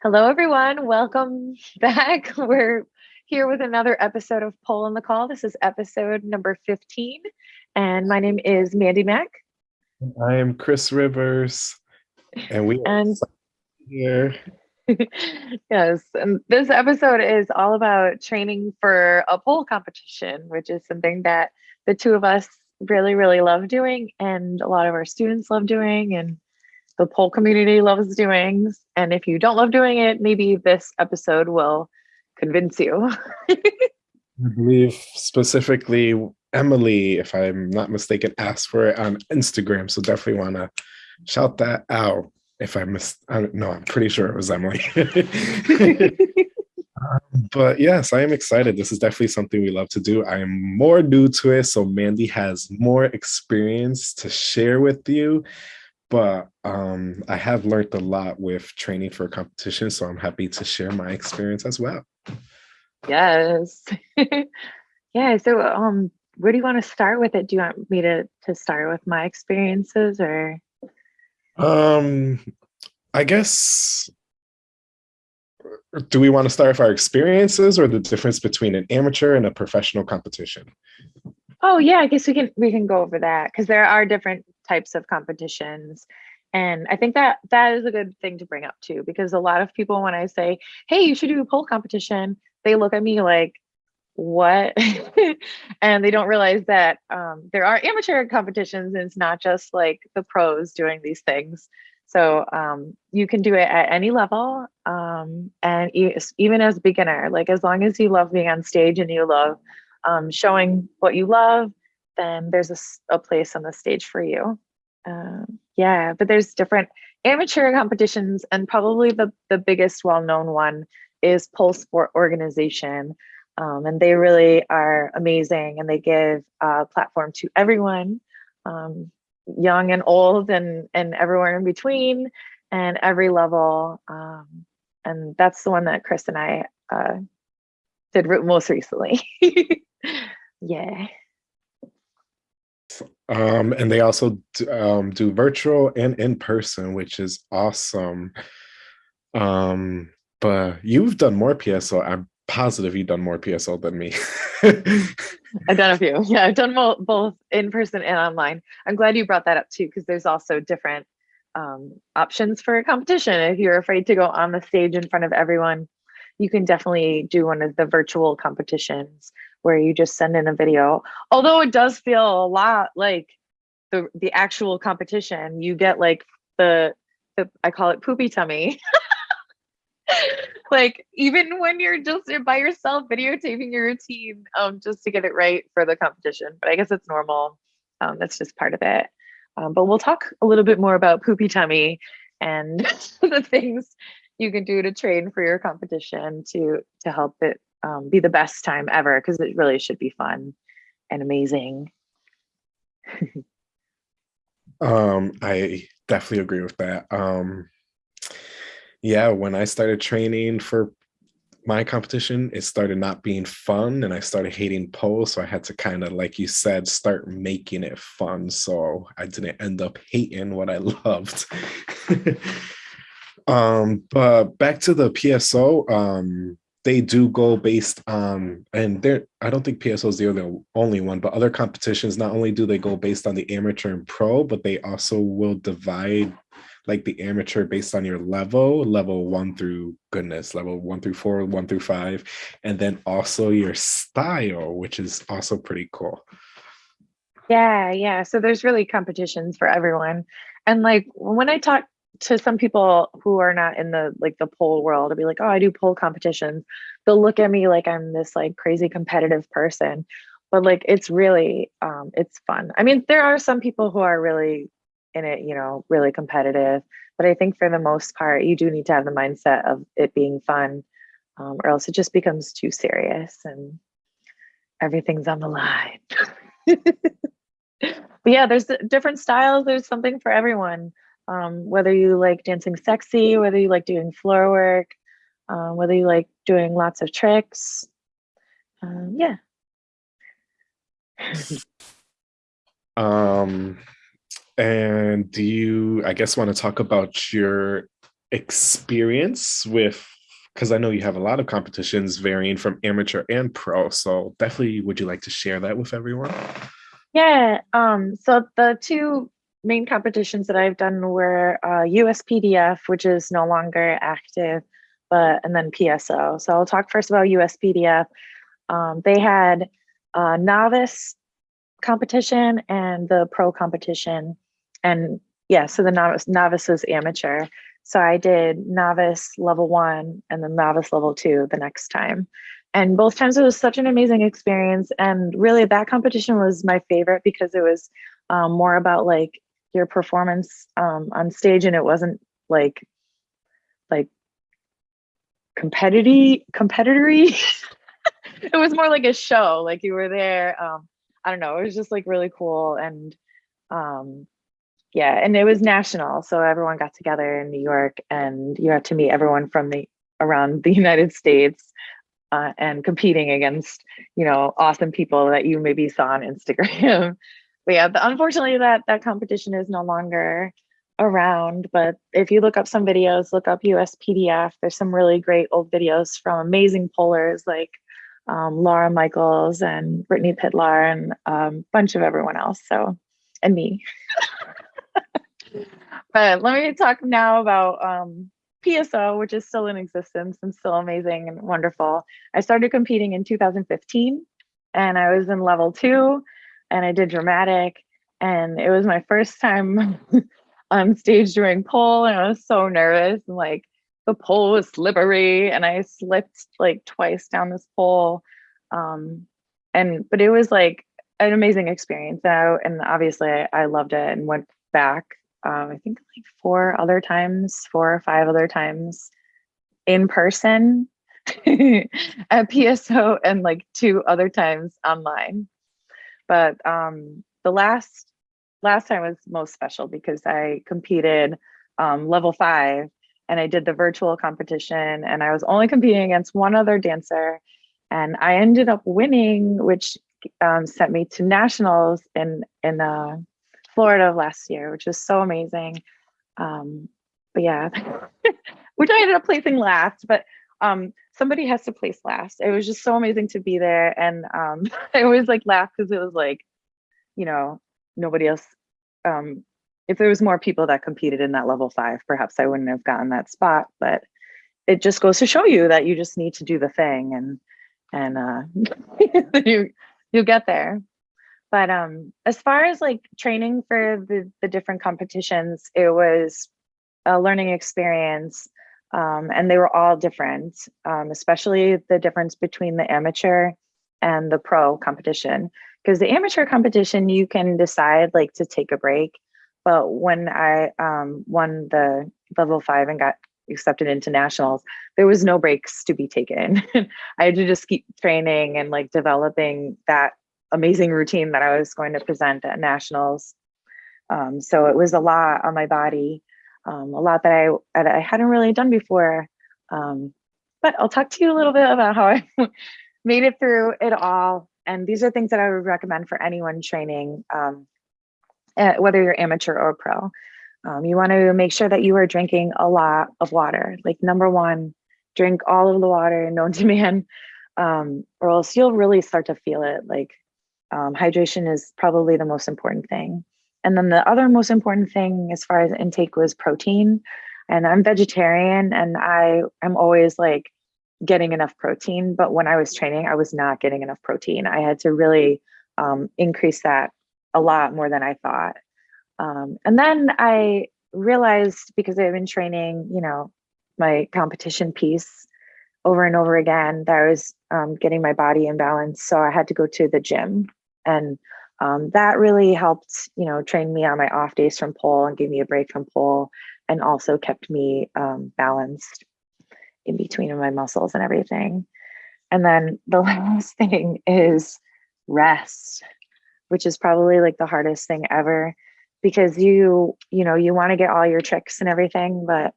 Hello, everyone. Welcome back. We're here with another episode of Pole on the Call. This is episode number 15, and my name is Mandy Mack. I am Chris Rivers, and we And here. yes, and this episode is all about training for a pole competition, which is something that the two of us really, really love doing, and a lot of our students love doing, and the pole community loves doing. And if you don't love doing it, maybe this episode will convince you. I believe specifically Emily, if I'm not mistaken, asked for it on Instagram. So definitely want to shout that out. If I miss, I don't I'm pretty sure it was Emily. Um, but yes, I am excited. This is definitely something we love to do. I am more new to it, so Mandy has more experience to share with you. But um, I have learned a lot with training for competition, so I'm happy to share my experience as well. yes. yeah. So, um, where do you want to start with it? Do you want me to to start with my experiences or? Um, I guess. Do we want to start with our experiences or the difference between an amateur and a professional competition? Oh yeah, I guess we can we can go over that because there are different types of competitions. And I think that that is a good thing to bring up too, because a lot of people, when I say, hey, you should do a pole competition, they look at me like, what? and they don't realize that um, there are amateur competitions and it's not just like the pros doing these things. So um, you can do it at any level. Um, and e even as a beginner, like as long as you love being on stage and you love um, showing what you love, then there's a, a place on the stage for you. Um, yeah, but there's different amateur competitions, and probably the the biggest well-known one is Pole Sport Organization, um, and they really are amazing, and they give a platform to everyone, um, young and old, and and everywhere in between, and every level. Um, and that's the one that Chris and I uh, did most recently. yeah. Um, and they also do, um, do virtual and in person, which is awesome. Um, but you've done more PSO. I'm positive you've done more PSO than me. I've done a few. Yeah, I've done both in person and online. I'm glad you brought that up too, because there's also different um, options for a competition. If you're afraid to go on the stage in front of everyone, you can definitely do one of the virtual competitions where you just send in a video. Although it does feel a lot like the the actual competition, you get like the the I call it poopy tummy. like even when you're just by yourself videotaping your routine um just to get it right for the competition. But I guess it's normal. Um, that's just part of it. Um, but we'll talk a little bit more about poopy tummy and the things you can do to train for your competition to to help it um, be the best time ever because it really should be fun and amazing. um, I definitely agree with that. Um, yeah, when I started training for my competition, it started not being fun and I started hating pole. So I had to kind of, like you said, start making it fun. So I didn't end up hating what I loved. um, but back to the PSO, um, they do go based on and there i don't think pso is the only one but other competitions not only do they go based on the amateur and pro but they also will divide like the amateur based on your level level one through goodness level one through four one through five and then also your style which is also pretty cool. Yeah yeah. So there's really competitions for everyone. And like when i talk to some people who are not in the like the pole world to be like, oh, I do pole competitions. They'll look at me like I'm this like crazy competitive person. But like it's really um it's fun. I mean, there are some people who are really in it, you know, really competitive. But I think for the most part, you do need to have the mindset of it being fun, um, or else it just becomes too serious and everything's on the line. but yeah, there's different styles. There's something for everyone um, whether you like dancing sexy, whether you like doing floor work, um, whether you like doing lots of tricks. Um, yeah. um, and do you, I guess, want to talk about your experience with because I know you have a lot of competitions varying from amateur and pro. So definitely would you like to share that with everyone? Yeah. Um, so the two main competitions that I've done were uh, USPDF, which is no longer active, but and then PSO. So I'll talk first about USPDF. Um, they had a novice competition and the pro competition, and yeah, so the novice novice was amateur. So I did novice level one and then novice level two the next time. And both times it was such an amazing experience. And really that competition was my favorite because it was um, more about like your performance um, on stage and it wasn't like, like competitive, competitory. it was more like a show, like you were there. Um, I don't know, it was just like really cool. And um, yeah and it was national so everyone got together in new york and you had to meet everyone from the around the united states uh, and competing against you know awesome people that you maybe saw on instagram but yeah unfortunately that that competition is no longer around. But if you look up some videos look up uspdf there's some really great old videos from amazing polers like um, laura michaels and brittany pitlar and a um, bunch of everyone else. So and me. But let me talk now about um, PSO, which is still in existence and still amazing and wonderful. I started competing in 2015 and I was in level two and I did dramatic and it was my first time on stage doing pole and I was so nervous and like the pole was slippery and I slipped like twice down this pole. Um, and but it was like an amazing experience I, and obviously I, I loved it and went back um, I think like four other times, four or five other times in person at PSO and like two other times online. But um, the last last time was most special because I competed um, level five and I did the virtual competition and I was only competing against one other dancer and I ended up winning, which um, sent me to nationals in in uh, Florida last year, which was so amazing. Um, but yeah, which I ended up placing last, but um, somebody has to place last. It was just so amazing to be there. And um, I always like laugh because it was like, you know, nobody else. Um, if there was more people that competed in that level five, perhaps I wouldn't have gotten that spot. But it just goes to show you that you just need to do the thing and and uh, you you get there. But um, as far as like training for the, the different competitions, it was a learning experience. Um, and they were all different, um, especially the difference between the amateur and the pro competition. Because the amateur competition, you can decide like to take a break. But when I um, won the level five and got accepted into nationals, there was no breaks to be taken. I had to just keep training and like developing that amazing routine that I was going to present at nationals. Um, so it was a lot on my body, um, a lot that I that I hadn't really done before. Um, but I'll talk to you a little bit about how I made it through it all. And these are things that I would recommend for anyone training, um, whether you're amateur or pro. Um, you want to make sure that you are drinking a lot of water. Like number one, drink all of the water known to man, or else you'll really start to feel it. Like um, hydration is probably the most important thing. And then the other most important thing as far as intake was protein. And I'm vegetarian and I am always like getting enough protein. But when I was training, I was not getting enough protein. I had to really um, increase that a lot more than I thought. Um, and then I realized because I've been training, you know, my competition piece over and over again that I was um, getting my body in balance. So I had to go to the gym and um, that really helped, you know, train me on my off days from pole and gave me a break from pole and also kept me um, balanced in between my muscles and everything. And then the last thing is rest, which is probably like the hardest thing ever because you, you know, you want to get all your tricks and everything, but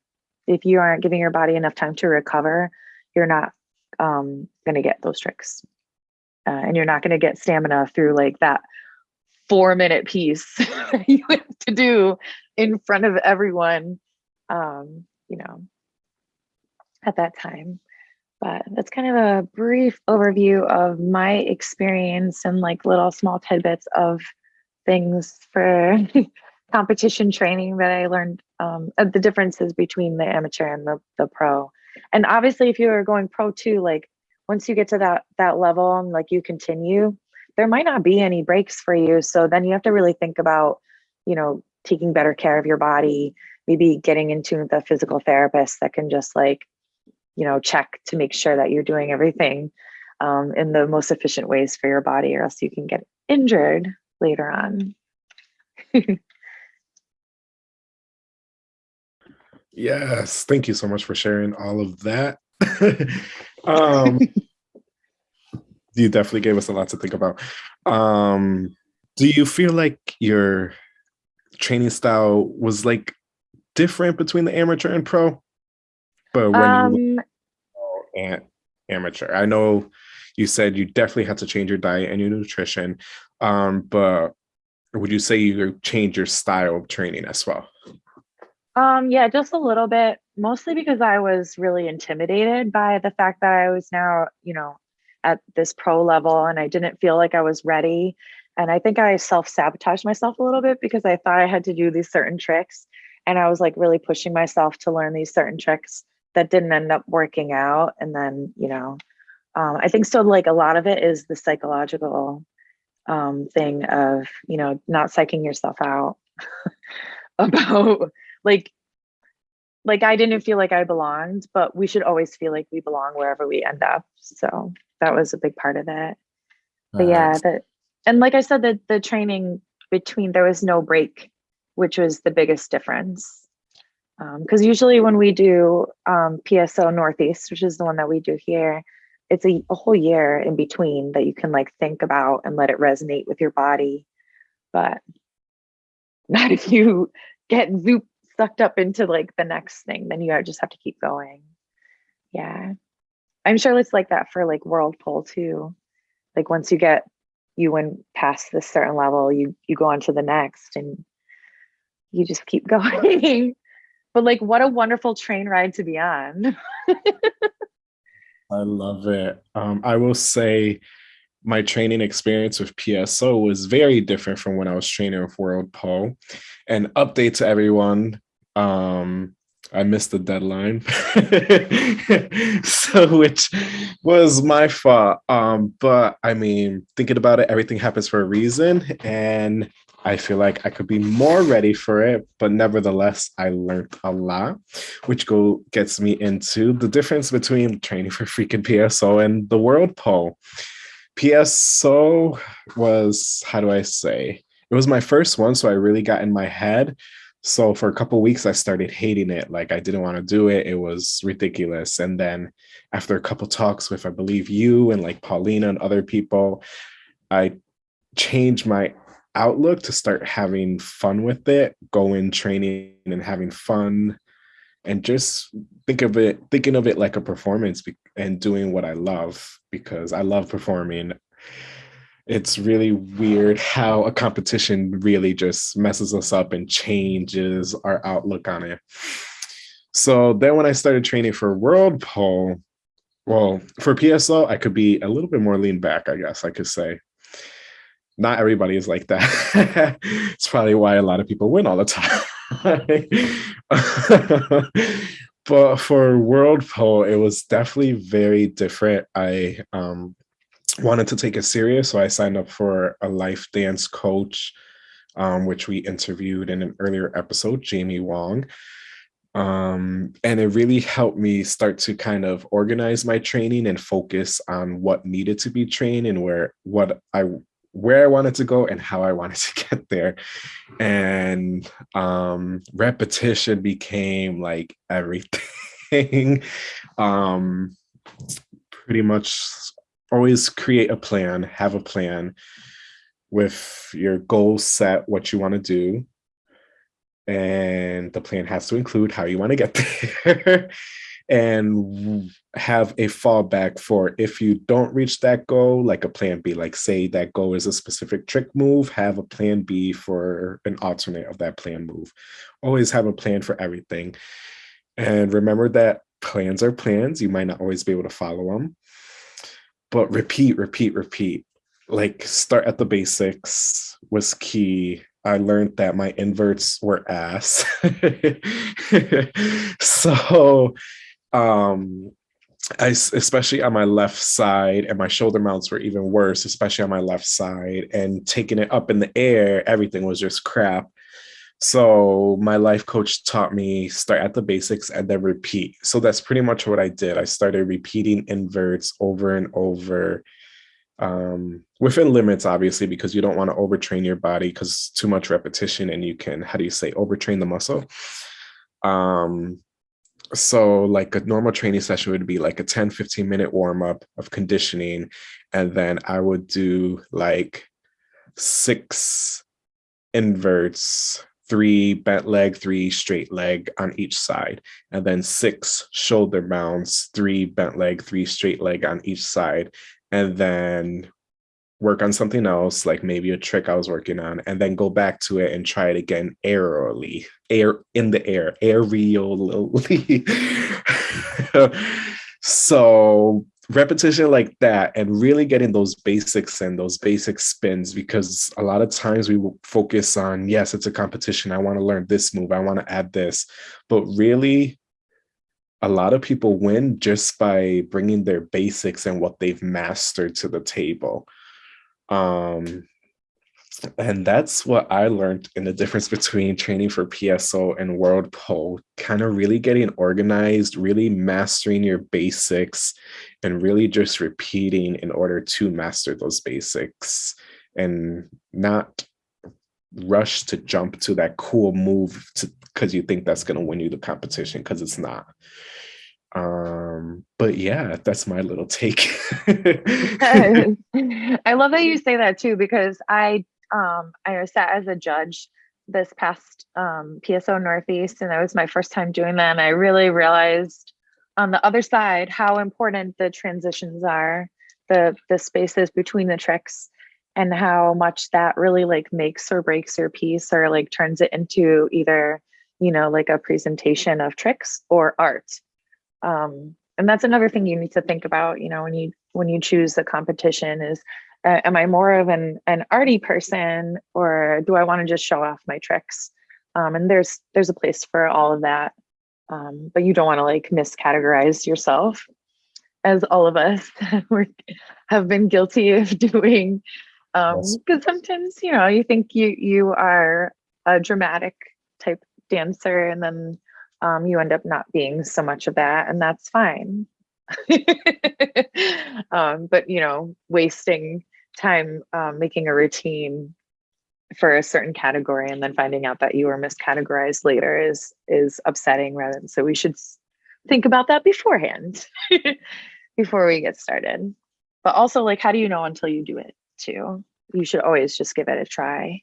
if you aren't giving your body enough time to recover, you're not um, going to get those tricks uh, and you're not going to get stamina through like that four minute piece you have to do in front of everyone um, you know, at that time. But that's kind of a brief overview of my experience and like little small tidbits of things for competition training that I learned um, the differences between the amateur and the, the pro. And obviously if you are going pro too, like once you get to that that level and like you continue, there might not be any breaks for you. So then you have to really think about, you know, taking better care of your body, maybe getting into the physical therapist that can just like, you know, check to make sure that you're doing everything um, in the most efficient ways for your body, or else you can get injured later on. yes, thank you so much for sharing all of that. um, you definitely gave us a lot to think about. Um, do you feel like your training style was like different between the amateur and pro? But when um, you and amateur, I know you said you definitely had to change your diet and your nutrition. Um, but would you say you changed your style of training as well? Um, yeah, just a little bit, mostly because I was really intimidated by the fact that I was now, you know, at this pro level and I didn't feel like I was ready. And I think I self sabotaged myself a little bit because I thought I had to do these certain tricks. And I was like really pushing myself to learn these certain tricks that didn't end up working out. And then, you know, um, I think so, like a lot of it is the psychological um, thing of, you know, not psyching yourself out about like like I didn't feel like I belonged, but we should always feel like we belong wherever we end up. So that was a big part of it. But yeah, that and like I said, the the training between there was no break, which was the biggest difference. Because um, usually when we do um, PSO Northeast, which is the one that we do here, it's a, a whole year in between that you can like think about and let it resonate with your body. But not if you get zoop sucked up into like the next thing, then you just have to keep going. Yeah. I'm sure it's like that for like world pole too. Like once you get you went past this certain level, you you go on to the next and you just keep going. but like what a wonderful train ride to be on. I love it. Um, I will say my training experience with PSO was very different from when I was training with World Pole. And update to everyone, um, I missed the deadline, so which was my fault. Um, but I mean, thinking about it, everything happens for a reason, and I feel like I could be more ready for it. But nevertheless, I learned a lot, which go gets me into the difference between training for freaking PSO and the World Pole. PSO was how do I say? It was my first one, so I really got in my head so for a couple weeks i started hating it like i didn't want to do it it was ridiculous and then after a couple talks with i believe you and like paulina and other people i changed my outlook to start having fun with it going training and having fun and just think of it thinking of it like a performance and doing what i love because i love performing it's really weird how a competition really just messes us up and changes our outlook on it. So then when I started training for World Pole, well, for PSO, I could be a little bit more lean back, I guess I could say. Not everybody is like that. it's probably why a lot of people win all the time. but for World Pole, it was definitely very different. I um, wanted to take it serious, so I signed up for a life dance coach, um, which we interviewed in an earlier episode, Jamie Wong. Um, and it really helped me start to kind of organize my training and focus on what needed to be trained and where what I where I wanted to go and how I wanted to get there. And um, repetition became like everything. um, pretty much always create a plan, have a plan with your goals set, what you want to do. And the plan has to include how you want to get there and have a fallback for if you don't reach that goal, like a plan B, like say that goal is a specific trick move, have a plan B for an alternate of that plan move. Always have a plan for everything And remember that plans are plans. You might not always be able to follow them, but repeat, repeat, repeat. Like start at the basics was key. I learned that my inverts were ass. so um I, especially on my left side and my shoulder mounts were even worse especially on my left side and taking it up in the air everything was just crap so my life coach taught me start at the basics and then repeat. So that's pretty much what i did. I started repeating inverts over and over um, within limits obviously because you don't want to overtrain your body because too much repetition and you can how do you say overtrain the muscle? Um so like a normal training session would be like a 10 15 minute warm up of conditioning and then i would do like six inverts three bent leg three straight leg on each side and then six shoulder mounts three bent leg three straight leg on each side and then work on something else, like maybe a trick I was working on, and then go back to it and try it again aerially, air in the air, aerially. so repetition like that and really getting those basics and those basic spins because a lot of times we will focus on yes it's a competition. I want to learn this move. I want to add this. But really a lot of people win just by bringing their basics and what they've mastered to the table. Um, and that's what I learned in the difference between training for PSO and World Pole, kind of really getting organized, really mastering your basics, and really just repeating in order to master those basics and not rush to jump to that cool move because you think that's going to win you the competition because it's not. Um but yeah that's my little take. I love that you say that too because i um i sat as a judge this past um pso northeast and that was my first time doing that and i really realized on the other side how important the transitions are the the spaces between the tricks and how much that really like makes or breaks your piece or like turns it into either you know like a presentation of tricks or art. Um, and that's another thing you need to think about you know when you when you choose the competition is uh, am i more of an an arty person or do i want to just show off my tricks? Um, and there's there's a place for all of that. Um, but you don't want to like miscategorize yourself as all of us have been guilty of doing. Because um, sometimes you know you think you you are a dramatic type dancer and then um, you end up not being so much of that, and that's fine. um, but you know, wasting time um, making a routine for a certain category and then finding out that you were miscategorized later is is upsetting rather than so we should think about that beforehand before we get started. But also like how do you know until you do it too? You should always just give it a try.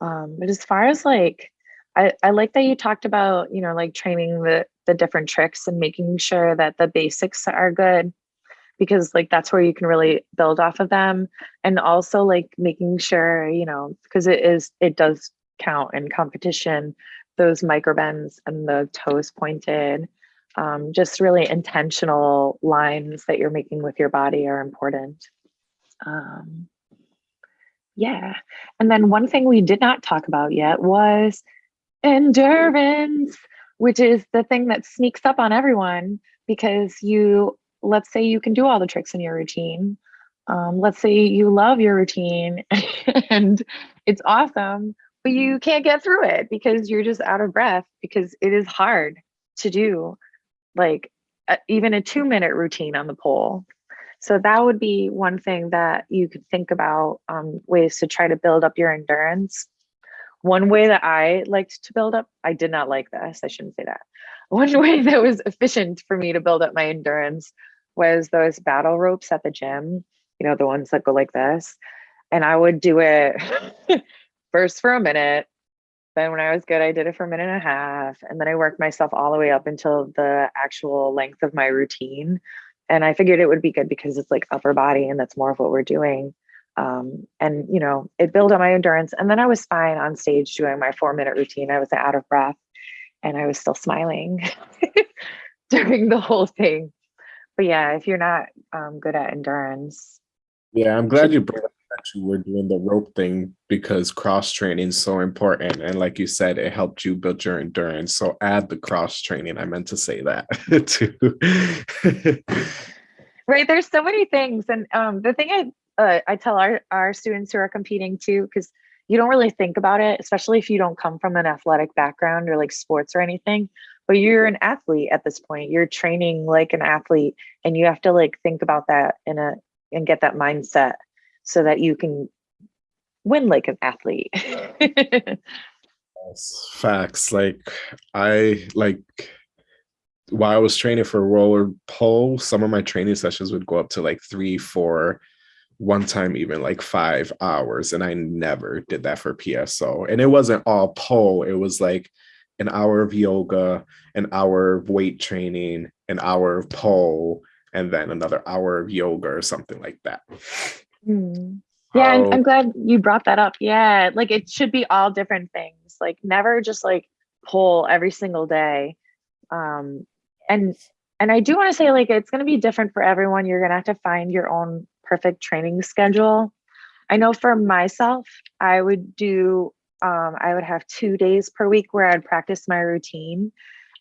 Um, but as far as like I, I like that you talked about, you know, like training the the different tricks and making sure that the basics are good because like that's where you can really build off of them. And also like making sure, you know, because it is it does count in competition those micro bends and the toes pointed um, just really intentional lines that you're making with your body are important. Um, yeah. And then one thing we did not talk about yet was endurance, which is the thing that sneaks up on everyone because you, let's say you can do all the tricks in your routine. Um, let's say you love your routine and it's awesome, but you can't get through it because you're just out of breath because it is hard to do like a, even a two minute routine on the pole. So that would be one thing that you could think about um, ways to try to build up your endurance one way that I liked to build up, I did not like this, I shouldn't say that. One way that was efficient for me to build up my endurance was those battle ropes at the gym, you know, the ones that go like this. And I would do it first for a minute. Then when I was good, I did it for a minute and a half. And then I worked myself all the way up until the actual length of my routine. And I figured it would be good because it's like upper body and that's more of what we're doing um, and you know it built up my endurance and then i was fine on stage doing my four minute routine i was out of breath and I was still smiling during the whole thing. But yeah, if you're not um, good at endurance, Yeah, I'm glad you brought up that you were doing the rope thing because cross training is so important. And like you said, it helped you build your endurance. So add the cross training. I meant to say that too. right? There's so many things, and um, the thing I uh, I tell our our students who are competing too, because you don't really think about it, especially if you don't come from an athletic background or like sports or anything. But you're mm-hmm. an athlete at this point. You're training like an athlete, and you have to like think about that in a and get that mindset so that you can win like an athlete. Facts. Like I like while I was training for World Pole, some of my training sessions would go up to like three, four, one time even like five hours. And I never did that for PSO. And it wasn't all pole, it was like an hour of yoga, an hour of weight training, an hour of pole, and then another hour of yoga or something like that. Mm. Yeah, I'm, I'm glad you brought that up. Yeah, like it should be all different things. Like never just like pull every single day. Um, and and I do want to say like it's going to be different for everyone. You're going to have to find your own perfect training schedule. I know for myself, I would do um, I would have two days per week where I'd practice my routine,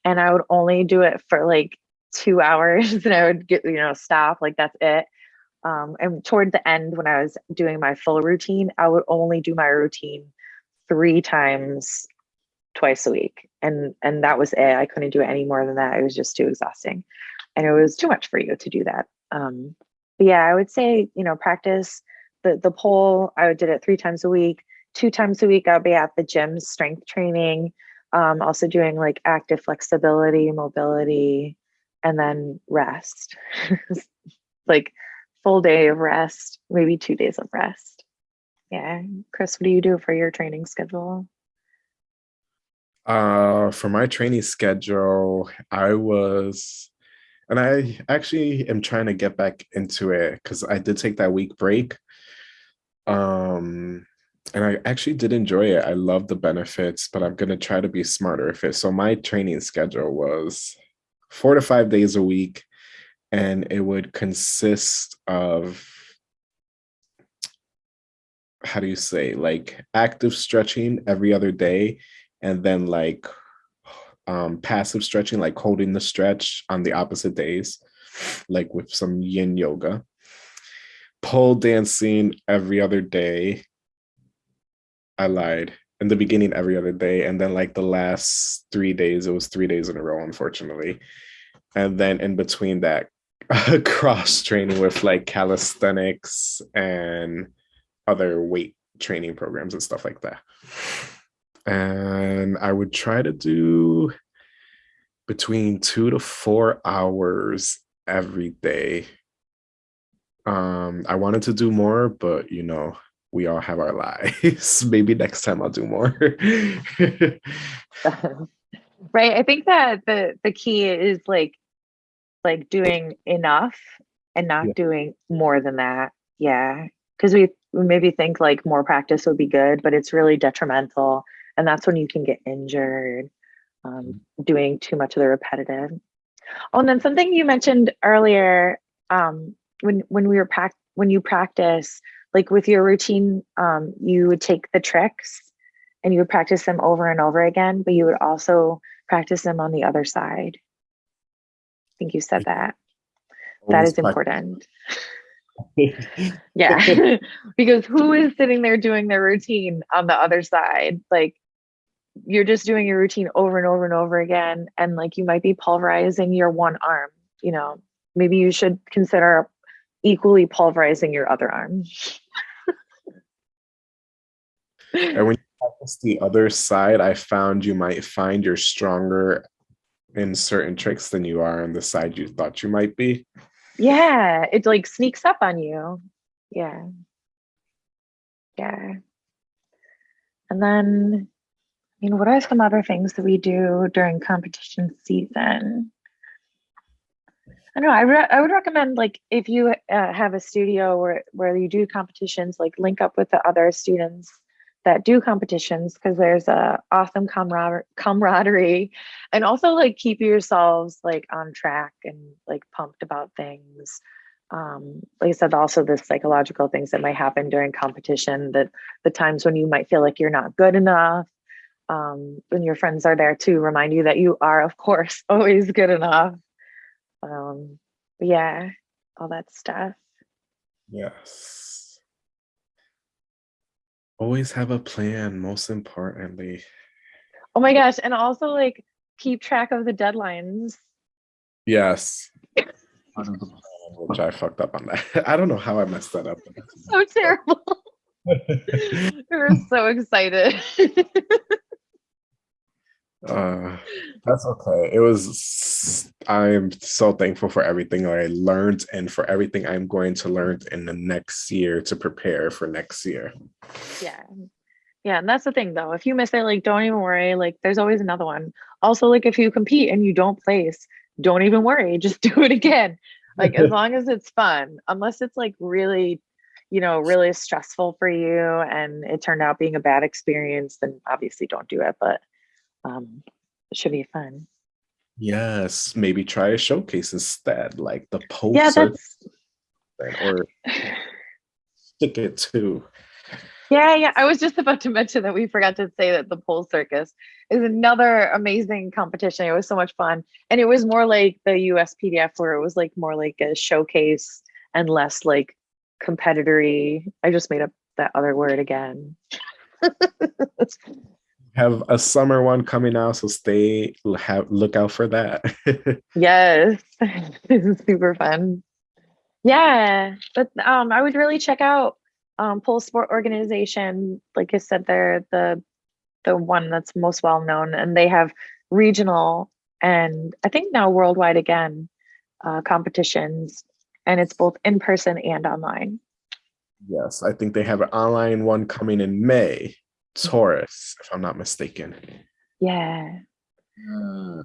and I would only do it for like two hours, and I would get you know stop like that's it um, and toward the end, when I was doing my full routine, I would only do my routine three times twice a week. And and that was it. I couldn't do it any more than that. It was just too exhausting. And it was too much for you to do that. Um, but yeah, I would say, you know, practice the the pole. I did it three times a week. Two times a week, I'll be at the gym strength training. Um, also doing like active flexibility, mobility, and then rest. like full day of rest, maybe two days of rest. Yeah. Chris, what do you do for your training schedule? Uh, for my training schedule, I was, and I actually am trying to get back into it because I did take that week break. Um, and I actually did enjoy it. I love the benefits, but I'm going to try to be smarter with it. So my training schedule was four to five days a week, and it would consist of how do you say like active stretching every other day and then like um passive stretching like holding the stretch on the opposite days like with some yin yoga. Pole dancing every other day. I lied. In the beginning every other day and then like the last three days it was three days in a row unfortunately. And then in between that cross training with like calisthenics and other weight training programs and stuff like that. And I would try to do between two to four hours every day. Um, I wanted to do more, but you know, we all have our lives. Maybe next time I'll do more. right. I think that the the key is like like doing enough and not yeah. doing more than that. Yeah. Cause we, we maybe think like more practice would be good, but it's really detrimental. And that's when you can get injured um, mm-hmm. doing too much of the repetitive. Oh, and then something you mentioned earlier um, when when we were packed when you practice like with your routine, um, you would take the tricks and you would practice them over and over again, but you would also practice them on the other side I think you said that. That is important. yeah. because who is sitting there doing their routine on the other side? Like you're just doing your routine over and over and over again. And like you might be pulverizing your one arm, you know, maybe you should consider equally pulverizing your other arm. and when you practice the other side, I found you might find you're stronger in certain tricks than you are on the side you thought you might be. Yeah, it like sneaks up on you. Yeah. Yeah. And then, know, what are some other things that we do during competition season? I know I, re- I would recommend like if you uh, have a studio where where you do competitions, like link up with the other students that do competitions because there's a awesome camarader- camaraderie. And also like keep yourselves like on track and like pumped about things. Um, like I said, also the psychological things that might happen during competition, that the times when you might feel like you're not good enough, um, when your friends are there to remind you that you are, of course, always good enough. Um, yeah, all that stuff. Yes. Always have a plan, most importantly. Oh my gosh. And also like keep track of the deadlines. Yes. Which I fucked up on that. I don't know how I messed that up. so terrible. we were so excited. Uh that's okay. It was i'm so thankful for everything i learned and for everything i'm going to learn in the next year to prepare for next year. Yeah. Yeah and that's the thing though. If you miss it like don't even worry. Like there's always another one. Also like if you compete and you don't place don't even worry. Just do it again. Like as long as it's fun unless it's like really you know really stressful for you and it turned out being a bad experience then obviously don't do it. But um, should be fun. Yes, maybe try a showcase instead, like the post. Yeah, that's or stick it to. Yeah, yeah. I was just about to mention that we forgot to say that the pole circus is another amazing competition. It was so much fun. And it was more like the USPDF where it was like more like a showcase and less like competitory. I just made up that other word again. have a summer one coming out, so stay have look out for that. yes, it's super fun. Yeah, but um, I would really check out um, Pole Sport Organization. Like I said, they're the the one that's most well known, and they have regional and I think now worldwide again uh, competitions, and it's both in person and online. Yes, I think they have an online one coming in May. Taurus, if I'm not mistaken. Yeah. Uh,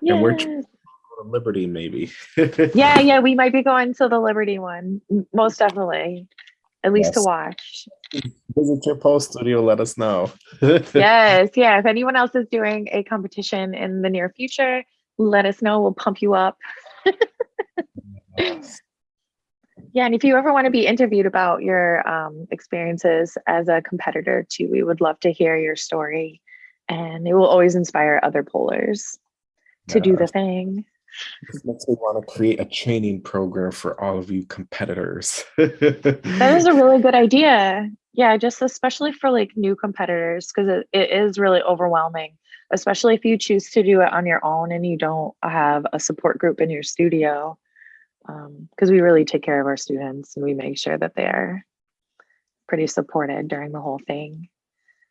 yeah. And we're to Liberty, maybe. yeah, yeah, we might be going to the Liberty one, most definitely, at least yes. to watch. Visit your post studio, let us know. yes, yeah. If anyone else is doing a competition in the near future, let us know. We'll pump you up. yes. Yeah, and if you ever want to be interviewed about your um, experiences as a competitor too, we would love to hear your story. And it will always inspire other polers to yeah. do the thing. This makes me want to create a training program for all of you competitors. that is a really good idea. Yeah, just especially for like new competitors, because it, it is really overwhelming, especially if you choose to do it on your own and you don't have a support group in your studio because um, we really take care of our students and we make sure that they are pretty supported during the whole thing.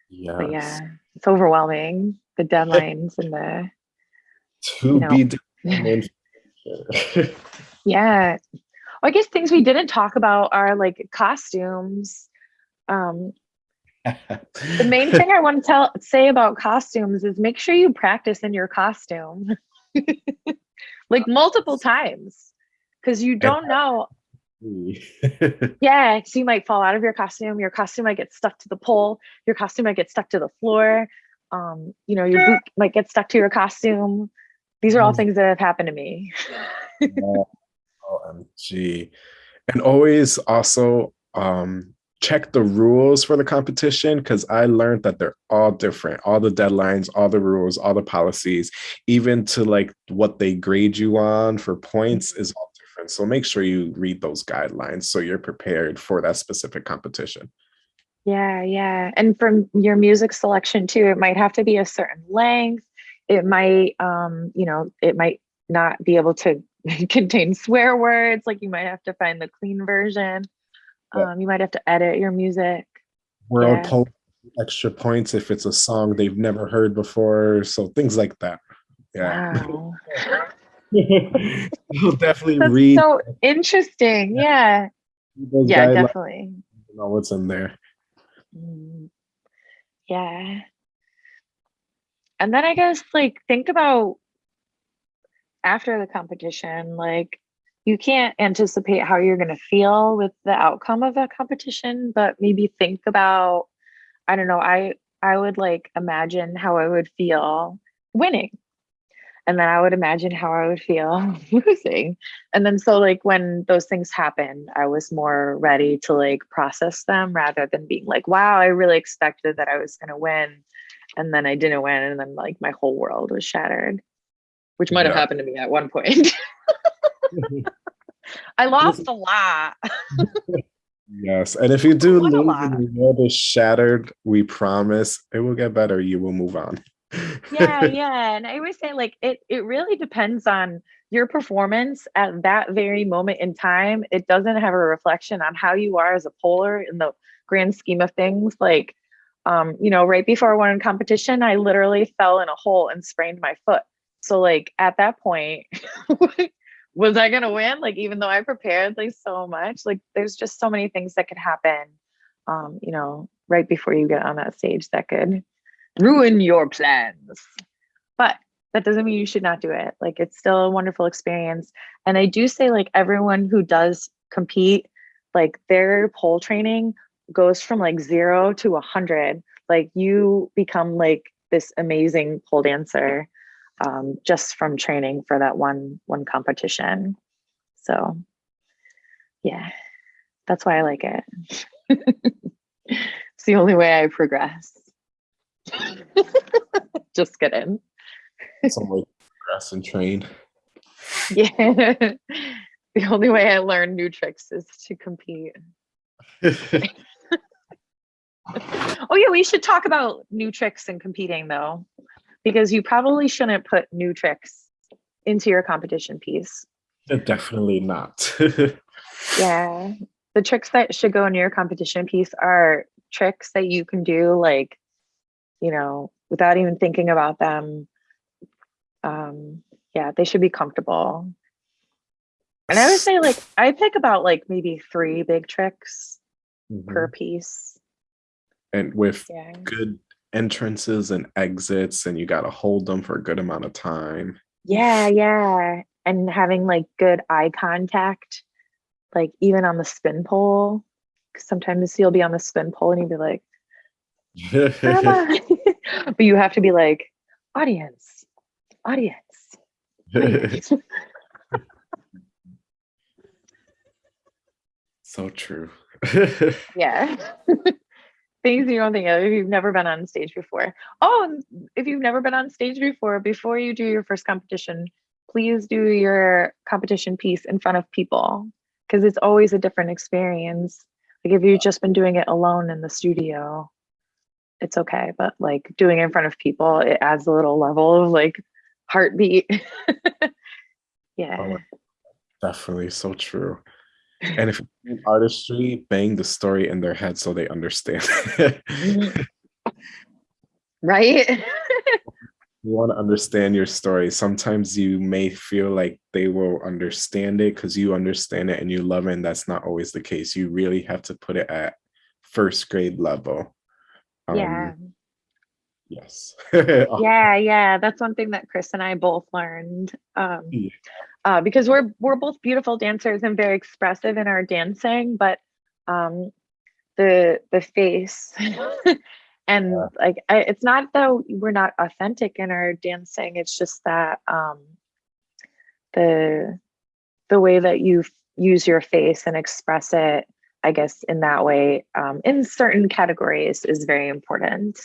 Yes. But yeah, it's overwhelming the deadlines and the to you know, be yeah. Well, I guess things we didn't talk about are like costumes. Um, the main thing I want to tell say about costumes is make sure you practice in your costume like multiple times because you don't know. yeah, so you might fall out of your costume. Your costume might get stuck to the pole. Your costume might get stuck to the floor. Um, you know, your boot might get stuck to your costume. These are all mm. things that have happened to me. OMG. And always also um check the rules for the competition because I learned that they're all different. All the deadlines, all the rules, all the policies, even to like what they grade you on for points is all So make sure you read those guidelines so you're prepared for that specific competition. Yeah, yeah. And from your music selection too, it might have to be a certain length. It might um, you know, it might not be able to contain swear words. Like you might have to find the clean version. Yeah. Um, you might have to edit your music. World yeah. extra points if it's a song they've never heard before. So things like that. Yeah. Wow. You'll definitely That's read. So interesting. Yeah. Yeah, definitely. know what's in there. Mm. Yeah. And then I guess like think about after the competition, like you can't anticipate how you're going to feel with the outcome of that competition, but maybe think about I don't know, I I would like imagine how I would feel winning. And then I would imagine how I would feel losing. And then so like when those things happened, I was more ready to like process them rather than being like, wow, I really expected that I was gonna win. And then I didn't win. And then like my whole world was shattered, which might have Yeah. happened to me at one point. Mm-hmm. I lost a lot. Yes, and if you do lose and the world is shattered, we promise it will get better. You will move on. Yeah yeah and i always say like it it really depends on your performance at that very moment in time. It doesn't have a reflection on how you are as a poler in the grand scheme of things like um you know right before i won in competition i literally fell in a hole and sprained my foot. So like at that point was i gonna win? Like even though i prepared like so much like there's just so many things that could happen um you know right before you get on that stage that could ruin your plans. But that doesn't mean you should not do it. Like it's still a wonderful experience. And I do say like everyone who does compete, like their pole training goes from like zero to a hundred. Like you become like this amazing pole dancer um, just from training for that one one competition. So yeah, that's why I like it. it's the only way I progress. Just kidding. Some way to progress and train. Yeah. the only way I learn new tricks is to compete. Oh, yeah, we should talk about new tricks and competing though, because you probably shouldn't put new tricks into your competition piece. Uh, definitely not. Yeah. The tricks that should go in your competition piece are tricks that you can do like, you know, without even thinking about them. Um, yeah, they should be comfortable. And I would say like I pick about like maybe three big tricks per Mhm. piece. And with Yeah. good entrances and exits, and you got to hold them for a good amount of time. Yeah, yeah. And having like good eye contact, like even on the spin pole. 'Cause Sometimes you'll be on the spin pole and you'll be like. but you have to be like, audience, audience. audience." so true. yeah. Things you don't think of if you've never been on stage before. Oh, if you've never been on stage before, before you do your first competition, please do your competition piece in front of people because it's always a different experience. Like if you've just been doing it alone in the studio, it's okay. But like doing it in front of people, it adds a little level of like heartbeat. yeah. Oh Definitely so true. And if artistry, bang the story in their head so they understand. Mhm. right? you want to understand your story. Sometimes you may feel like they will understand it because you understand it and you love it, and that's not always the case. You really have to put it at first grade level. Yeah. Um, yes. yeah yeah that's one thing that chris and i both learned um Yeah. uh, because we're we're both beautiful dancers and very expressive in our dancing but um the the face and Yeah. like I, it's not that we're not authentic in our dancing it's just that um the the way that you use your face and express it i guess in that way um in certain categories is very important.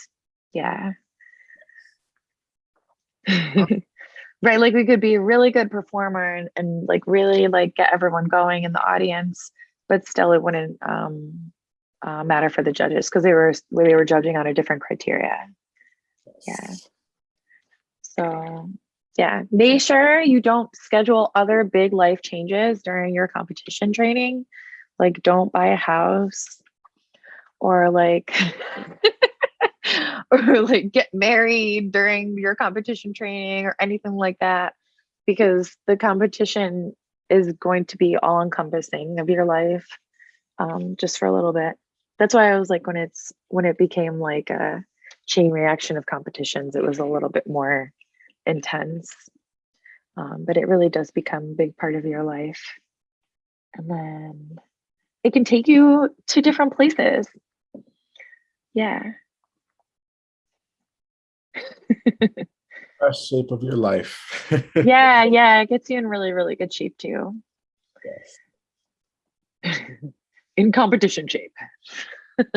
Yeah. Right like we could be a really good performer and, and like really like get everyone going in the audience but still it wouldn't um uh, matter for the judges because they were they were judging on a different criteria. Yeah. so yeah. Make sure you don't schedule other big life changes during your competition training like don't buy a house or like or like get married during your competition training or anything like that because the competition is going to be all encompassing of your life um, just for a little bit. That's why i was like when it's when it became like a chain reaction of competitions it was a little bit more intense. Um, but it really does become a big part of your life. And then it can take you to different places yeah Best shape of your life. yeah, yeah, it gets you in really, really good shape too. Yes. in competition shape.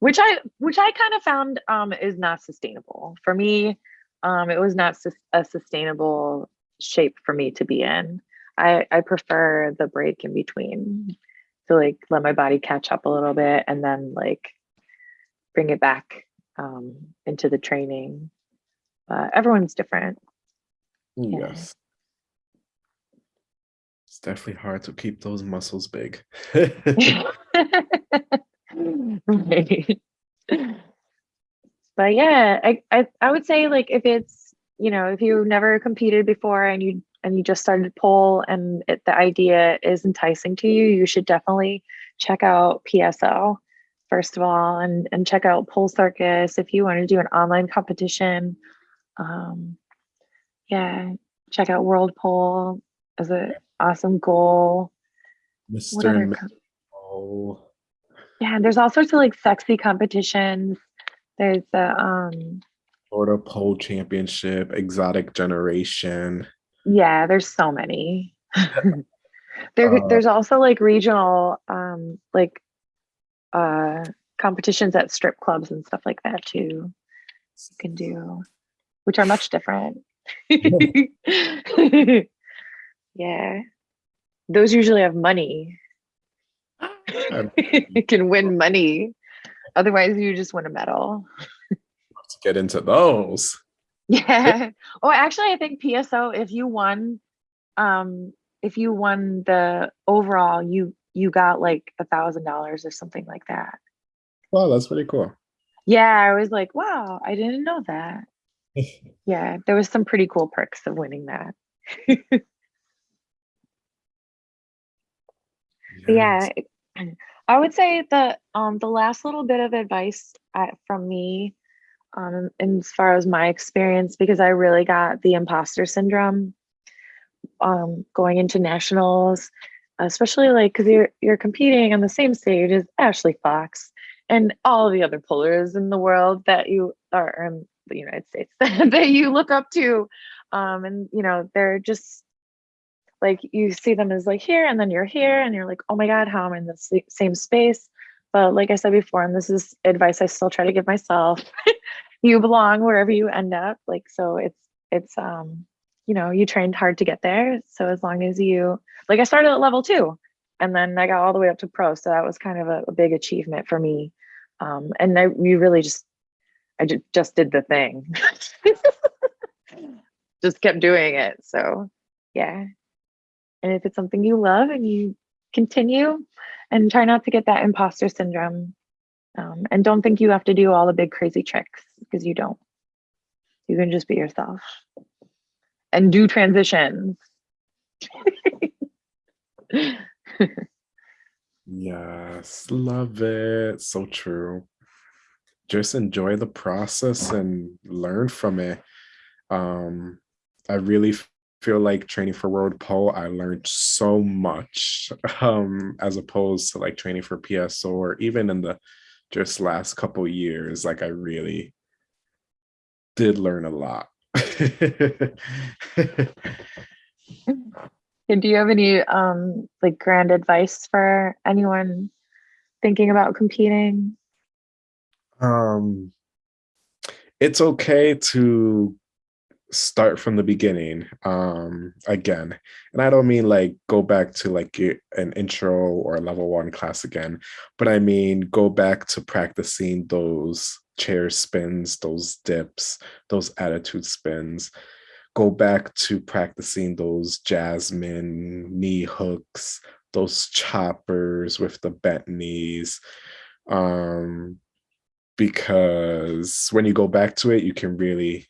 which I which I kind of found um is not sustainable. For me, um it was not sus- a sustainable shape for me to be in. I I prefer the break in between to like let my body catch up a little bit and then like bring it back um into the training. But everyone's different. Yeah. Yes. It's definitely hard to keep those muscles big. right. But yeah, I, I I would say like if it's you know if you've never competed before and you and you just started pole and it, the idea is enticing to you, you should definitely check out PSO first of all and and check out Pole Circus if you want to do an online competition. Um, yeah, check out World Pole as an awesome goal. Mr. other and co- Mrs. Pole. Yeah, there's all sorts of like sexy competitions. There's the um Florida Pole Championship, Exotic Generation. Yeah, there's so many. there Uh, there's also like regional um like uh competitions at strip clubs and stuff like that too. You can do which are much different. yeah. Those usually have money. You can win money. Otherwise you just win a medal. love to get into those. Yeah. Oh, actually, I think PSO. If you won, um, if you won the overall, you you got like a thousand dollars or something like that. Wow, that's pretty cool. Yeah, I was like, wow, I didn't know that. Yeah, there was some pretty cool perks of winning that. But yeah, I would say the um the last little bit of advice uh, from me, um, as far as my experience, because I really got the imposter syndrome, um, going into nationals, especially like because you're you're competing on the same stage as Ashley Fox and all the other pullers in the world that you are in the United States that you look up to, um, and you know they're just like you see them as like here and then you're here and you're like oh my god how am i'm in the same space but like i said before and this is advice i still try to give myself you belong wherever you end up like so it's it's um you know you trained hard to get there so as long as you like i started at level two and then i got all the way up to pro so that was kind of a, a big achievement for me um and i we really just i ju- just did the thing. Just kept doing it so yeah. And if it's something you love and you continue and try not to get that imposter syndrome um, and don't think you have to do all the big crazy tricks because you don't you can just be yourself and do transitions Yes, love it. So true. Just enjoy the process and learn from it. Um, I really feel like training for World Pole, I learned so much um, as opposed to like training for PSO or even in the just last couple years. Like I really did learn a lot. and do you have any um like grand advice for anyone thinking about competing um, it's okay to start from the beginning um again. And i don't mean like go back to like an intro or level one class again but i mean go back to practicing those chair spins those dips those attitude spins. Go back to practicing those jasmine knee hooks those choppers with the bent knees um because when you go back to it you can really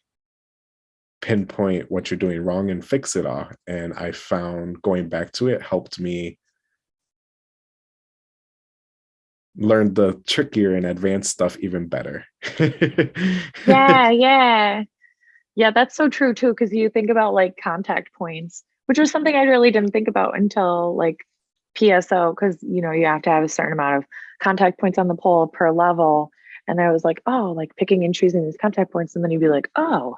pinpoint what you're doing wrong and fix it all. And I found going back to it helped me learn the trickier and advanced stuff even better. yeah yeah yeah that's so true too because you think about like contact points which was something i really didn't think about until like pso because you know you have to have a certain amount of contact points on the pole per level And I was like, oh, like picking and choosing these contact points. And then you'd be like, oh,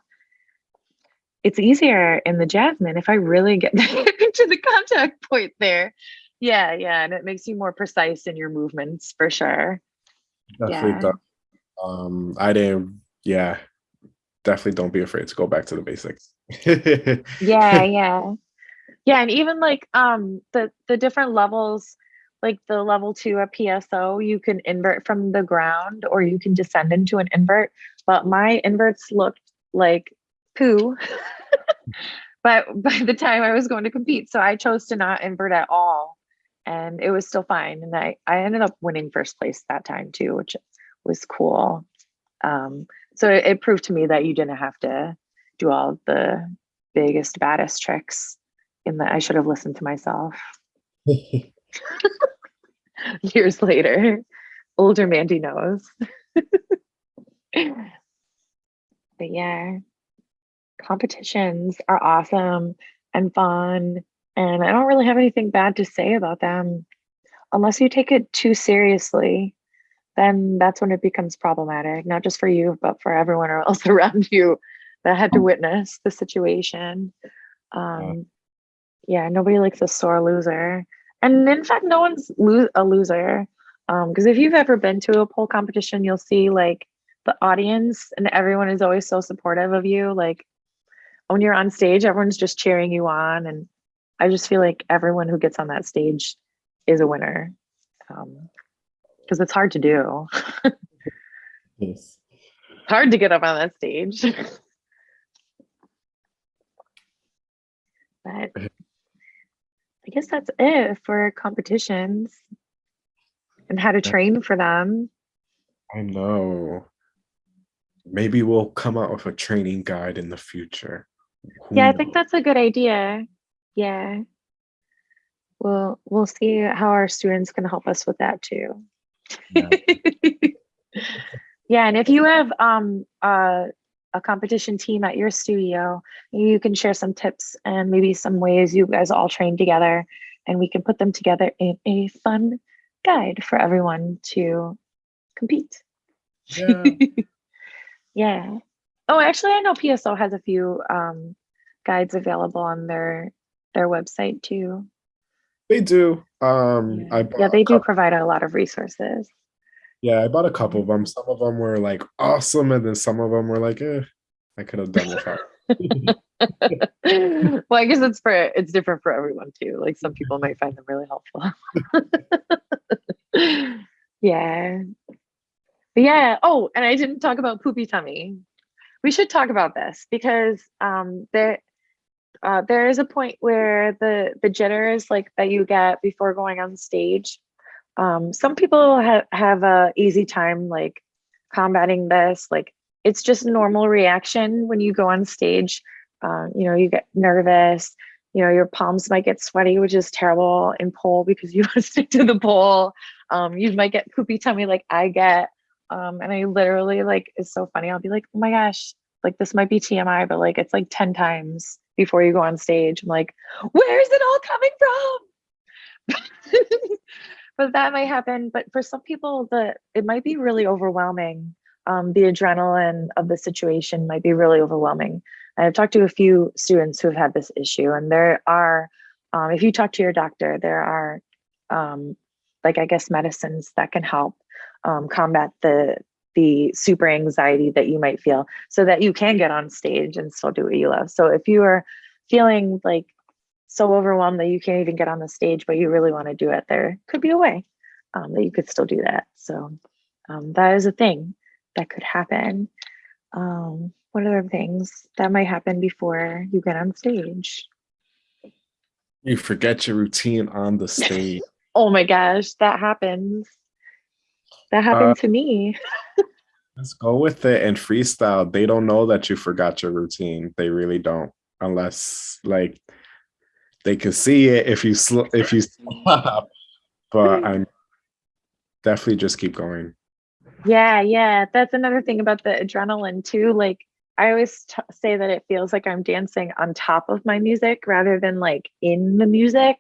it's easier in the jasmine if I really get to the contact point there. Yeah, yeah. And it makes you more precise in your movements for sure. Definitely Yeah. Um, I didn't, yeah, definitely don't be afraid to go back to the basics. yeah yeah yeah and even like um the the different levels like the level two at pso you can invert from the ground or you can descend into an invert but my inverts looked like poo but by the time i was going to compete so i chose to not invert at all and it was still fine and i i ended up winning first place that time too which was cool um so it, it proved to me that you didn't have to do all the biggest baddest tricks in that I should have listened to myself years later. Older Mandy knows. but yeah, competitions are awesome and fun. And I don't really have anything bad to say about them. Unless you take it too seriously, then that's when it becomes problematic, not just for you, but for everyone else around you that had to witness the situation. Um, yeah, nobody likes a sore loser. And in fact, no one's lo- a loser. Because if you've ever been to a pole competition, you'll see like the audience and everyone is always so supportive of you. Like when you're on stage, everyone's just cheering you on. And I just feel like everyone who gets on that stage is a winner. Um, because it's hard to do. yes. hard to get up on that stage. but I guess that's it for competitions and how to train for them. I know. Maybe we'll come out with a training guide in the future. Who Yeah, I think that's a good idea. Yeah. We'll we'll see how our students can help us with that too. Yeah. yeah, and if you have um uh, a competition team at your studio, you can share some tips and maybe some ways you guys all train together, and we can put them together in a fun guide for everyone to compete. Yeah. yeah. Oh, actually, I know PSO has a few um, guides available on their their website too. They do. Um, Yeah, I yeah they do provide a lot of resources. Yeah, I bought a couple of them. Some of them were like awesome, and then some of them were like, eh, I could have done without. well, I guess it's for it's different for everyone too. Like some people might find them really helpful. yeah. But yeah. Oh, and I didn't talk about poopy tummy. We should talk about this because um there uh, there is a point where the the jitters like that you get before going on stage. Um, some people have have a easy time like combating this. Like it's just normal reaction when you go on stage. Uh, you know, you get nervous. You know, your palms might get sweaty, which is terrible in pole because you want to stick to the pole. Um, you might get poopy tummy like I get. Um, and I literally like it's so funny. I'll be like, oh my gosh, like this might be TMI, but like it's like 10 times before you go on stage. I'm like, where is it all coming from? but that might happen. But for some people, the it might be really overwhelming. Um, the adrenaline of the situation might be really overwhelming. I've talked to a few students who have had this issue, and there are, um, if you talk to your doctor, there are, um, like I guess, medicines that can help um, combat the the super anxiety that you might feel, so that you can get on stage and still do what you love. So if you are feeling like so overwhelmed that you can't even get on the stage, but you really want to do it, there could be a way um, that you could still do that. So um, that is a thing that could happen. Um, what other things that might happen before you get on stage? You forget your routine on the stage. Oh my gosh, that happens. That happened Uh, to me. Let's go with it and freestyle. They don't know that you forgot your routine. They really don't, unless like they can see it if you sl- if you stop. But I'm definitely just keep going. Yeah, yeah. That's another thing about the adrenaline too. Like I always t- say that it feels like I'm dancing on top of my music rather than like in the music.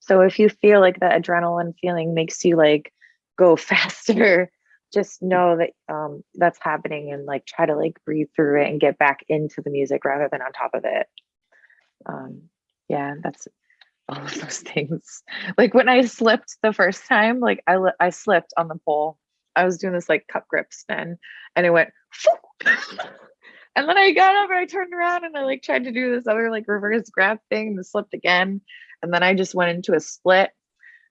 So if you feel like the adrenaline feeling makes you like go faster, just know that um, that's happening and like try to like breathe through it and get back into the music rather than on top of it. Um, yeah, that's all of those things. Like when I slipped the first time, like I I slipped on the pole. I was doing this like cup grip spin, and it went. and then I got up and I turned around and I like tried to do this other like reverse grab thing and slipped again. And then I just went into a split.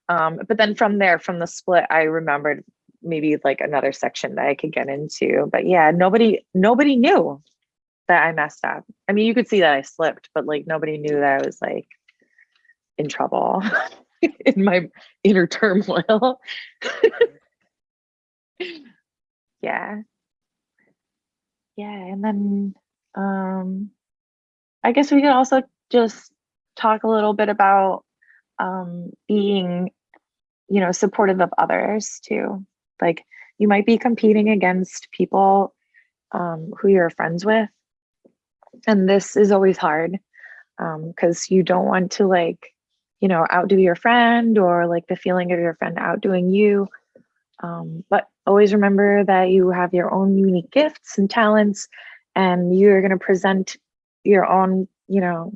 Um, but then from there, from the split, I remembered maybe like another section that I could get into. But yeah, nobody nobody knew that I messed up. I mean, you could see that I slipped, but like nobody knew that I was like in trouble in my inner turmoil. yeah. Yeah, and then um I guess we could also just talk a little bit about um being you know supportive of others too. Like you might be competing against people um who you're friends with. And this is always hard um because you don't want to like you know outdo your friend or like the feeling of your friend outdoing you um, but always remember that you have your own unique gifts and talents, and you're going to present your own, you know,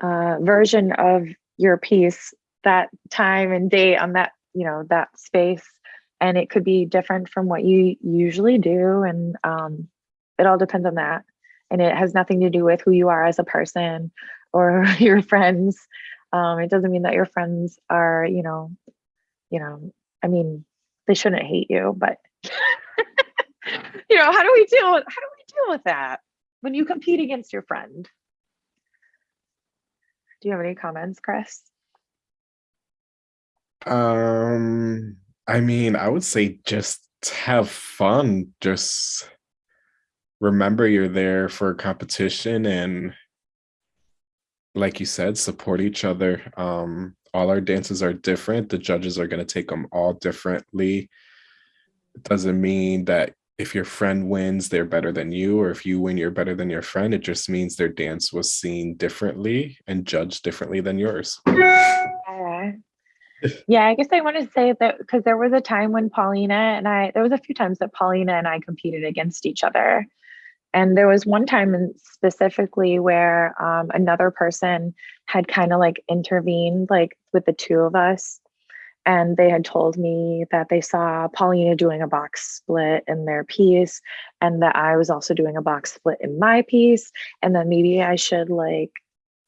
uh, version of your piece that time and date on that, you know, that space. And it could be different from what you usually do. And um, it all depends on that. And it has nothing to do with who you are as a person or your friends. Um, it doesn't mean that your friends are, you know, you know, I mean, they shouldn't hate you, but you know, how do we deal how do we deal with that when you compete against your friend? Do you have any comments, Chris? Um, I mean, I would say just have fun. Just remember you're there for a competition and like you said, support each other. Um, all our dances are different. The judges are going to take them all differently. It doesn't mean that if your friend wins, they're better than you, or if you win, you're better than your friend. It just means their dance was seen differently and judged differently than yours. Yeah, yeah I guess I want to say that because there was a time when Paulina and I, there was a few times that Paulina and I competed against each other. And there was one time specifically where um, another person had kind of like intervened, like with the two of us. And they had told me that they saw Paulina doing a box split in their piece, and that I was also doing a box split in my piece. And then maybe I should like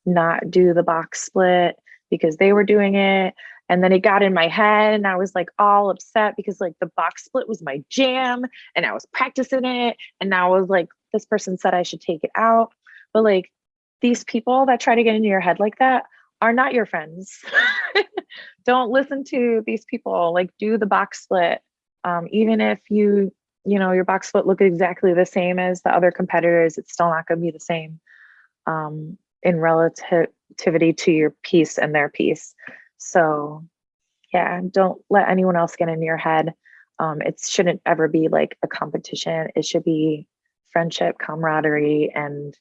not do the box split because they were doing it. And then it got in my head, and I was like all upset because like the box split was my jam, and I was practicing it. And now I was like this person said I should take it out. But like these people that try to get into your head like that are not your friends. Don't listen to these people. Like do the box split. Um, even if you, you know, your box split look exactly the same as the other competitors, it's still not going to be the same um, in relativity to your piece and their piece. So yeah, don't let anyone else get in your head. Um, it shouldn't ever be like a competition. It should be friendship, camaraderie, and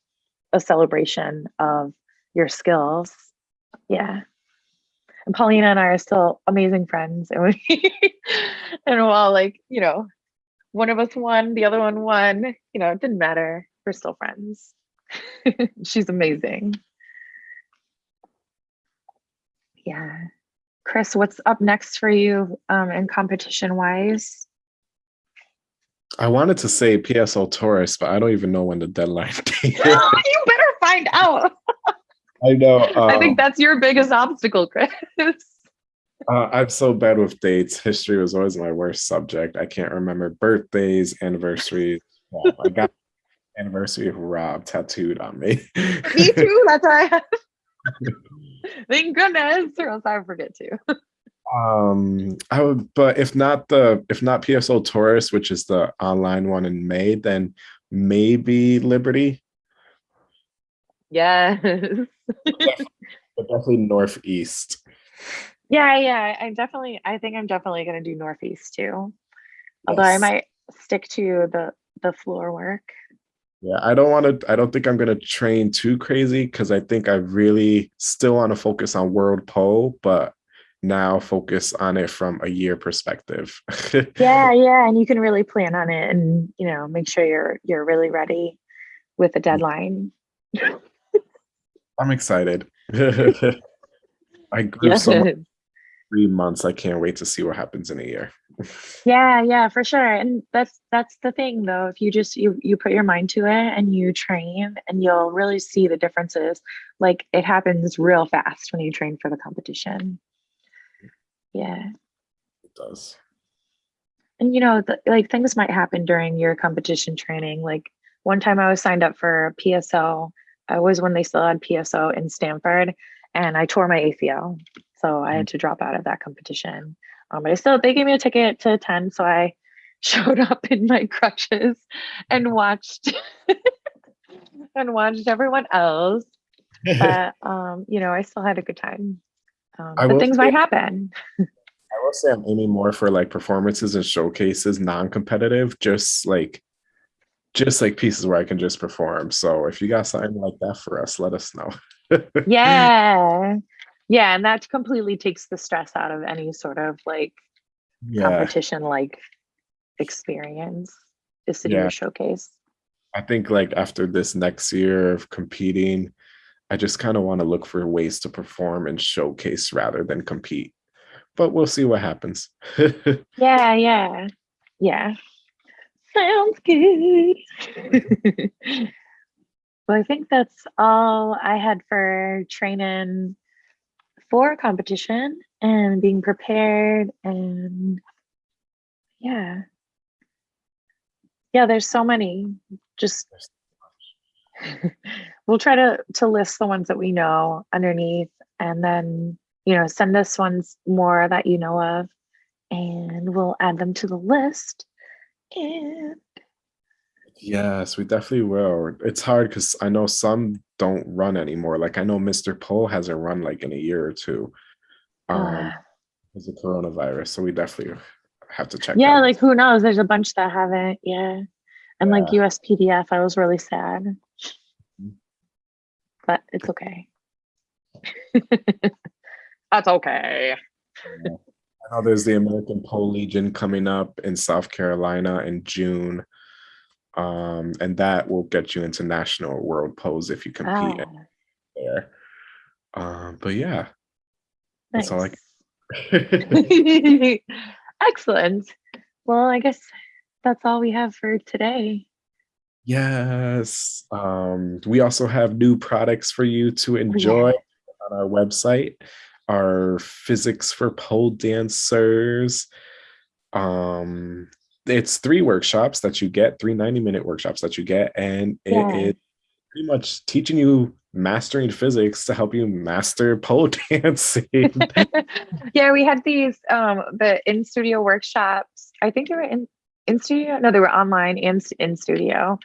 a celebration of your skills. Yeah. And Paulina and I are still amazing friends. And we and while like, you know, one of us won, the other one won, you know, it didn't matter. We're still friends. She's amazing. Yeah. Chris, what's up next for you um, in competition wise? I wanted to say PSO Taurus, but I don't even know when the deadline date. you better find out. I know. Um, I think um, that's your biggest obstacle, Chris. Uh, I'm so bad with dates. History was always my worst subject. I can't remember birthdays, anniversaries. Well, I got anniversary of Rob tattooed on me. me too. That's why I have. Thank goodness, or else I forget to. Um, I would, but if not the if not PSO Taurus, which is the online one in May, then maybe Liberty. Yes. Definitely, definitely Northeast. Yeah, yeah. I'm definitely I think I'm definitely gonna do Northeast too. Although yes. I might stick to the the floor work. Yeah, I don't want to. I don't think I'm going to train too crazy because I think I really still want to focus on world pole. But now focus on it from a year perspective. yeah, yeah, and you can really plan on it and you know make sure you're you're really ready with a mm. deadline. I'm excited. I grew yes. so much three months. I can't wait to see what happens in a year. yeah, yeah, for sure. And that's that's the thing though. If you just you you put your mind to it and you train and you'll really see the differences. Like it happens real fast when you train for the competition. Yeah. It does. And you know, the, like things might happen during your competition training. Like one time I was signed up for PSO. I was when they still had PSO in Stanford and I tore my ACL. So I had mm. to drop out of that competition. Um, but I still, they gave me a ticket to attend. So I showed up in my crutches and watched and watched everyone else. But, um, you know, I still had a good time. Um, but things say, might happen. I will say I'm aiming more for like performances and showcases, non-competitive, just like just like pieces where I can just perform. So if you got something like that for us, let us know. yeah. Yeah. And that completely takes the stress out of any sort of like yeah. competition like experience is to do a showcase. I think like after this next year of competing, I just kind of want to look for ways to perform and showcase rather than compete. But we'll see what happens. yeah, yeah. Yeah. Sounds good. well, I think that's all I had for training for competition and being prepared and yeah. Yeah, there's so many. Just we'll try to to list the ones that we know underneath and then you know send us ones more that you know of and we'll add them to the list and yes we definitely will. It's hard because i know some don't run anymore. Like i know mr pole hasn't run like in a year or two um uh, of coronavirus so we definitely have to check yeah like who knows? There's a bunch that haven't yeah and yeah. like uspdf i was really sad. But it's okay. That's okay. I know there's the American Pole Legion coming up in South Carolina in June. Um, and that will get you into national world pose if you compete ah. there. Um, but yeah, nice. that's all I. Excellent. Well, I guess that's all we have for today. Yes. Um, we also have new products for you to enjoy yeah. on our website. Our physics for pole dancers. Um, it's three workshops that you get, three 90 minute workshops that you get, and it yeah. is pretty much teaching you mastering physics to help you master pole dancing. yeah, we had these um the in studio workshops. I think they were in in studio. No, they were online and in studio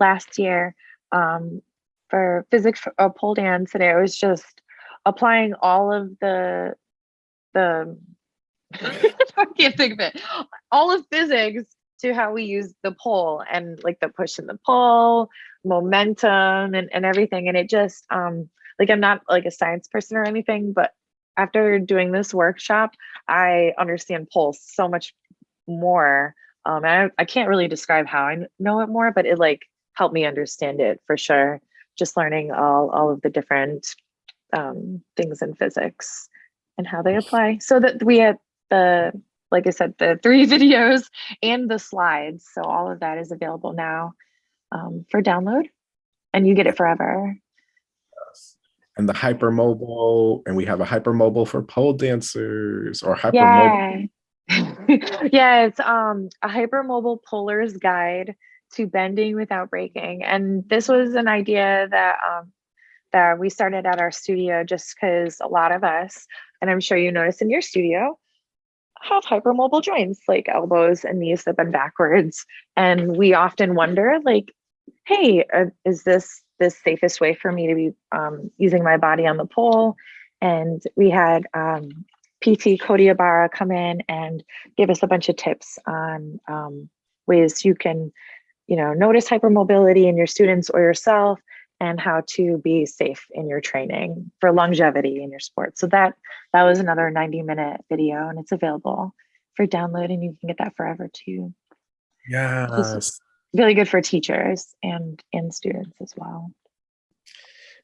last year um, for physics or uh, pole dance today. I was just applying all of the the I can't think of it. All of physics to how we use the pole and like the push and the pull, momentum and, and everything. And it just um like I'm not like a science person or anything, but after doing this workshop, I understand pole so much more. Um, I, I can't really describe how I know it more, but it like helped me understand it for sure. Just learning all all of the different um, things in physics and how they apply. So that we had the like I said, the three videos and the slides. So all of that is available now um, for download, and you get it forever. And the hypermobile, and we have a hypermobile for pole dancers or hypermobile. Yeah. yeah, it's um a hypermobile poler's guide to bending without breaking. And this was an idea that um, that we started at our studio just because a lot of us, and I'm sure you notice in your studio, have hypermobile joints like elbows and knees that bend backwards. And we often wonder, like, hey, uh, is this the safest way for me to be um, using my body on the pole? And we had um, PT Cody Ibarra come in and give us a bunch of tips on um, ways you can you know, notice hypermobility in your students or yourself and how to be safe in your training for longevity in your sport. So that that was another 90 minute video and it's available for download and you can get that forever too. Yes. Really good for teachers and and students as well.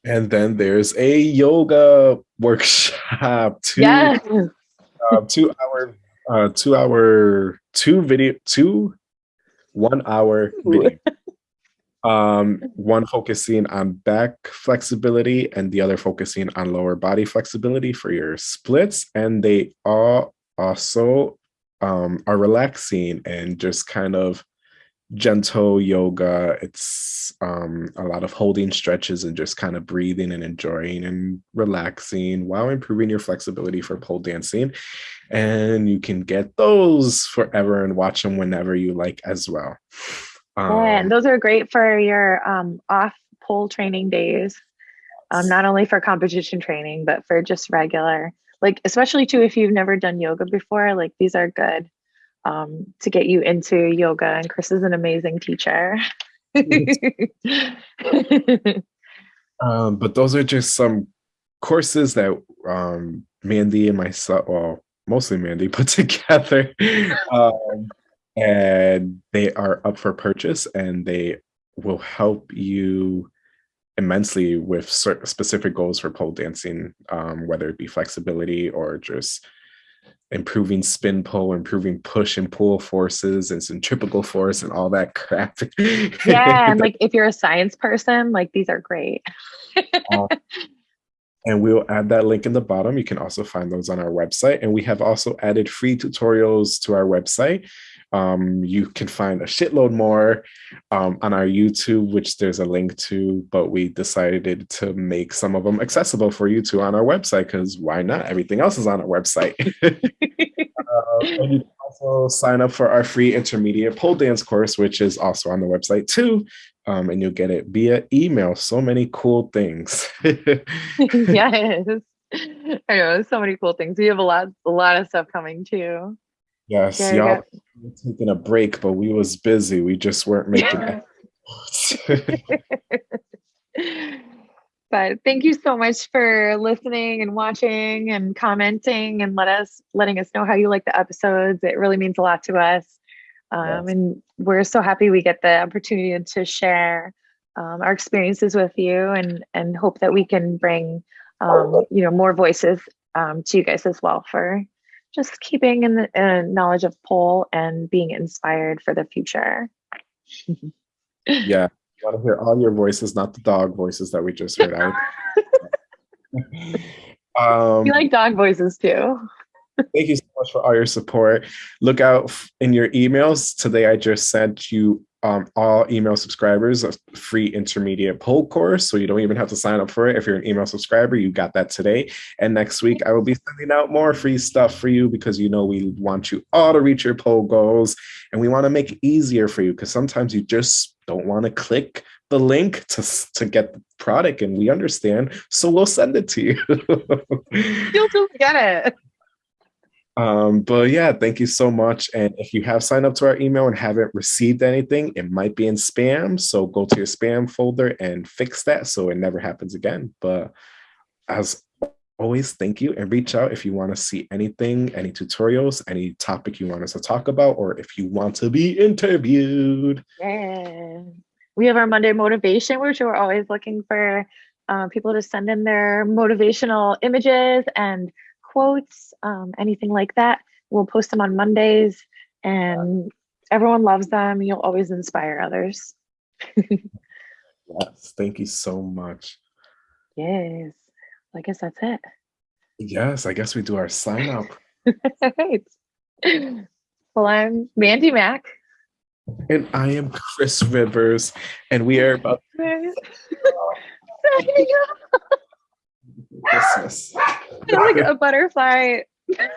And then there's a yoga workshop. Two, yes. uh, two hour, uh, two hour, two video, two one hour video. Um, one focusing on back flexibility and the other focusing on lower body flexibility for your splits. And they all also um, are relaxing and just kind of gentle yoga. It's um, a lot of holding stretches and just kind of breathing and enjoying and relaxing while improving your flexibility for pole dancing. And you can get those forever and watch them whenever you like as well. Um, and those are great for your um, off pole training days. Um, not only for competition training, but for just regular, like especially too if you've never done yoga before, like these are good um, to get you into yoga. And Chris is an amazing teacher. um, but those are just some courses that um, Mandy and myself, well, mostly Mandy, put together. um, and they are up for purchase and they will help you immensely with certain specific goals for pole dancing, um, whether it be flexibility or just improving spin pull, improving push and pull forces and centripetal force and all that crap. Yeah, and like if you're a science person, like these are great. and we'll add that link in the bottom. You can also find those on our website. And we have also added free tutorials to our website um, you can find a shitload more um, on our YouTube, which there's a link to, but we decided to make some of them accessible for you to on our website because why not? Everything else is on our website. uh, and you can also sign up for our free intermediate pole dance course, which is also on the website too. Um, and you'll get it via email. So many cool things. yes. I know so many cool things. We have a lot, a lot of stuff coming too. Yes, yeah, y'all taking a break, but we was busy. We just weren't making but thank you so much for listening and watching and commenting and let us letting us know how you like the episodes. It really means a lot to us. Um, yes. And we're so happy we get the opportunity to share um, our experiences with you and and hope that we can bring um, you know more voices um, to you guys as well for just keeping in the uh, knowledge of pole and being inspired for the future. yeah, you want to hear all your voices, not the dog voices that we just heard out. um, you like dog voices too. thank you so much for all your support. Look out in your emails. Today I just sent you um, all email subscribers a free intermediate pole course. So you don't even have to sign up for it. If you're an email subscriber, you got that today. And next week, I will be sending out more free stuff for you because you know we want you all to reach your pole goals and we want to make it easier for you because sometimes you just don't want to click the link to, to get the product and we understand. So we'll send it to you. You'll just get it. Um, but yeah, thank you so much. And if you have signed up to our email and haven't received anything, it might be in spam. So go to your spam folder and fix that so it never happens again. But as always, thank you and reach out if you want to see anything, any tutorials, any topic you want us to talk about, or if you want to be interviewed. Yeah. We have our Monday motivation, which we're always looking for uh, people to send in their motivational images and quotes, um, anything like that. We'll post them on Mondays and everyone loves them. You'll always inspire others. yes, thank you so much. Yes, I guess that's it. Yes, I guess we do our sign up. right. Well, I'm Mandy Mack. And I am Chris Rivers, and we are about. Christmas. like a butterfly. I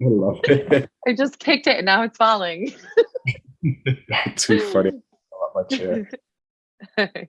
love it. I just kicked it and now it's falling. Too funny. I love my chair.